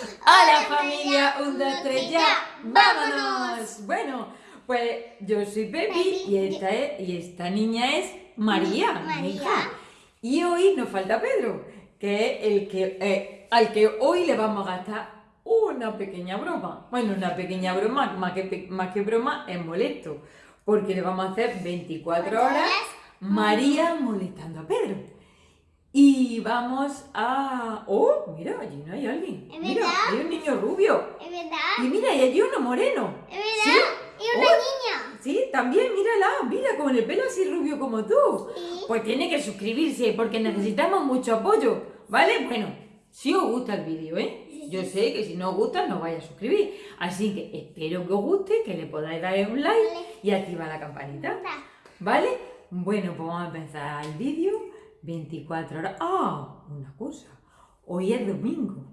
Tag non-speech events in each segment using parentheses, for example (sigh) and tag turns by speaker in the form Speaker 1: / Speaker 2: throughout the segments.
Speaker 1: Hola familia, un, dos, tres, ya, vámonos. Bueno, pues yo soy Pepi y esta, es- y esta niña es María, mi
Speaker 2: María.
Speaker 1: hija. Y hoy nos falta Pedro, que es el que, eh, al que hoy le vamos a gastar una pequeña broma. Bueno, una pequeña broma, más que, más que broma, es molesto. Porque le vamos a hacer 24 horas María molestando a Pedro. Y vamos a... ¡Oh! Mira, allí no hay alguien.
Speaker 2: ¿Es
Speaker 1: Mira,
Speaker 2: verdad?
Speaker 1: hay un niño rubio.
Speaker 2: ¿Es verdad?
Speaker 1: Y mira, y allí uno moreno.
Speaker 2: ¿Es verdad?
Speaker 1: ¿Sí?
Speaker 2: Y una
Speaker 1: Oh.
Speaker 2: niña.
Speaker 1: Sí, también, mírala, mira, con el pelo así rubio como tú.
Speaker 2: Sí.
Speaker 1: Pues tiene que suscribirse porque necesitamos mucho apoyo, ¿vale? Bueno, si os gusta el vídeo, ¿eh? Yo sé que si no os gusta no vais a suscribir. Así que espero que os guste, que le podáis dar un like
Speaker 2: Vale.
Speaker 1: y activar la campanita. ¿Vale? Bueno, pues vamos a empezar el vídeo. 24 horas. ¡Ah! Una cosa. Hoy es domingo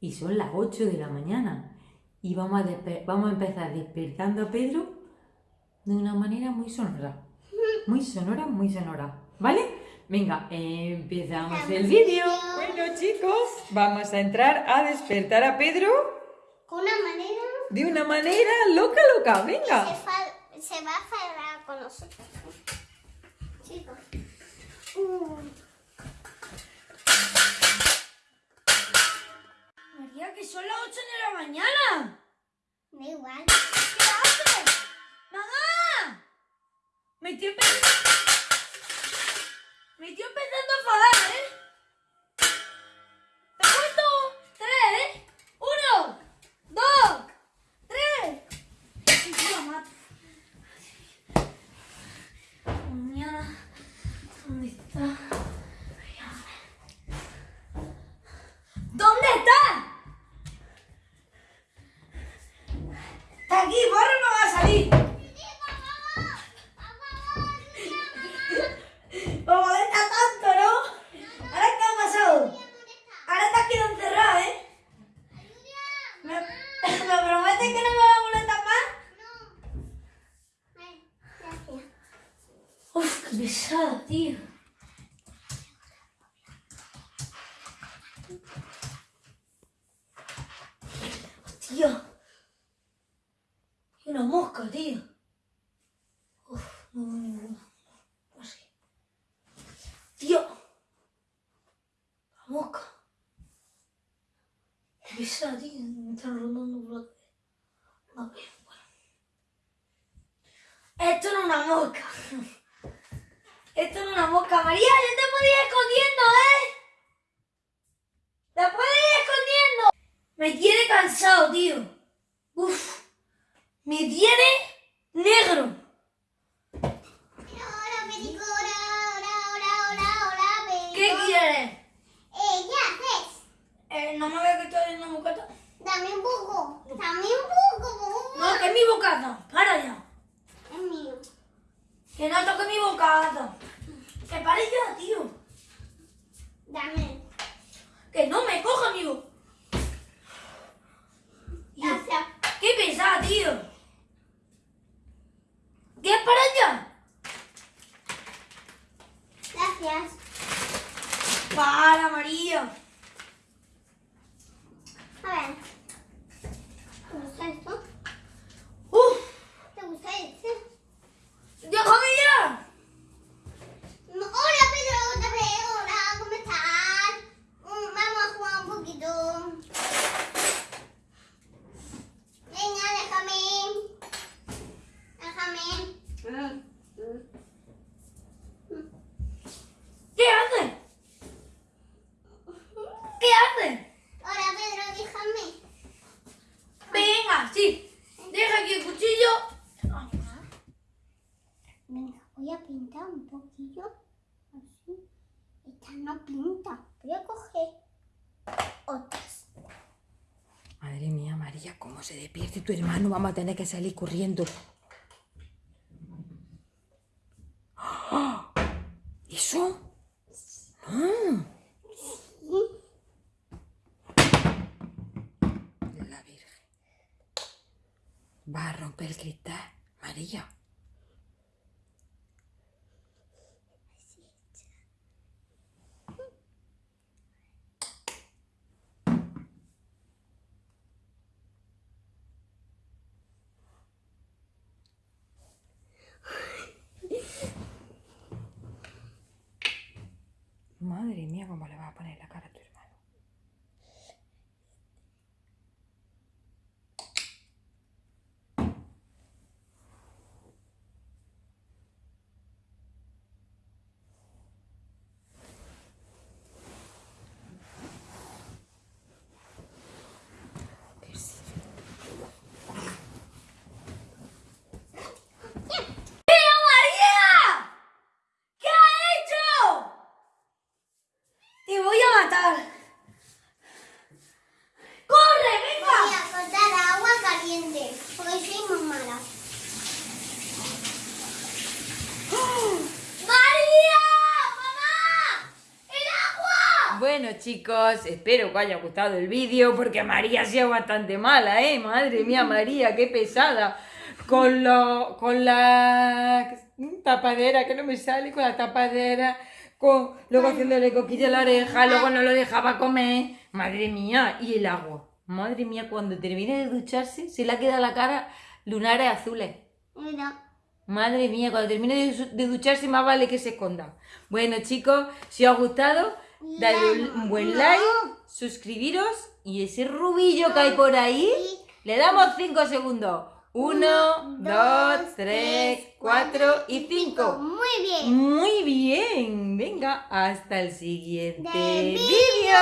Speaker 1: y son las 8 de la mañana. Y vamos a, vamos a empezar despertando a Pedro de una manera muy sonora. Muy sonora, muy sonora. ¿Vale? Venga, empezamos el vídeo. Bueno, chicos, vamos a entrar a despertar a Pedro
Speaker 2: Con una manera
Speaker 1: de una manera loca, loca. Venga.
Speaker 2: se va a enfadar con nosotros. Chicos.
Speaker 3: María, que son las 8 de la mañana.
Speaker 2: Da igual.
Speaker 3: ¿Qué haces? ¡Mamá! Me estoy empezando... Me estoy empezando a enfadar, ¿eh? Te cuento. Tres. Uno. Dos. Tres. Y yo la mato. Mañana. ¿Dónde está? ¿Dónde está? Está aquí, borra no va a salir. Como molesta tanto, ¿no? ¿Ahora qué ha pasado? Ahora te has quedado encerrada, ¿eh? ¿Me, ¿Me prometes que no me va a molestar más?
Speaker 2: Ay, gracias.
Speaker 3: Uf, qué pesada, tío. Tío. Hay una mosca, tío. Uf, no veo ninguna. Así. Tío. La mosca. Qué pesada, tío. Me están rondando por la cabeza. Ver, bueno. Esto no es una mosca. (laughs) Esto es una mosca. María, yo te puedo ir escondiendo, ¿eh? Te puedo ir escondiendo. Me tiene cansado, tío. Uf. Me tiene negro. ¿Qué quieres?
Speaker 2: Eh, ¿qué haces?
Speaker 3: Eh, no me veo que estoy en la bocata.
Speaker 2: Dame un poco. Dame un poco.
Speaker 3: No, que es mi bocata. Para ya.
Speaker 2: Es mío.
Speaker 3: Que no toque mi bocata. Que pare ya, tío.
Speaker 2: Dame.
Speaker 3: Que no me coja mi bocata.
Speaker 2: Gracias.
Speaker 3: ¡Qué pesada, tío! ¿Qué es para allá?
Speaker 2: Gracias.
Speaker 3: Para, María.
Speaker 2: A ver. ¿Te gusta esto?
Speaker 3: ¡Uf!
Speaker 2: ¿Te gusta este?
Speaker 3: ¡Déjame ya!
Speaker 2: No, Hola, Pedro. Otra vez. Hola, ¿cómo estás? Mm, Vamos a jugar un poquito. Venga, déjame. Déjame.
Speaker 3: ¿Qué haces? ¿Qué haces?
Speaker 2: Hola, Pedro, déjame.
Speaker 3: Venga, sí. Deja aquí el cuchillo.
Speaker 2: Venga, voy a pintar un poquillo. Así. Esta no pinta. Voy a coger otras.
Speaker 1: Madre mía, María, cómo se despierte tu hermano. Vamos a tener que salir corriendo. ¡Ah! (gasps) ¿Eso? No. La Virgen. Va a romper el cristal, María.
Speaker 3: madre mía, cómo le va a poner la
Speaker 2: cara a
Speaker 3: tu
Speaker 1: Bueno chicos, espero que os haya gustado el vídeo porque María ha sido bastante mala, ¿eh? Madre mía, (laughs) María, qué pesada. Con, lo, con la tapadera, que no me sale, con la tapadera, con, luego haciéndole coquilla a la oreja, luego no lo dejaba comer. Madre mía, y el agua. Madre mía, cuando termine de ducharse, se le ha quedado la cara lunares azules.
Speaker 2: Mira.
Speaker 1: Madre mía, cuando termine de ducharse más vale que se esconda. Bueno chicos, si os ha gustado, dadle un buen like, suscribiros y ese rubillo que hay por ahí, le damos 5 segundos. 1,
Speaker 2: Uno,
Speaker 1: 2, 3, 4 y 5.
Speaker 2: Muy bien.
Speaker 1: Muy bien, venga, hasta el siguiente
Speaker 2: De
Speaker 1: vídeo.
Speaker 2: vídeo.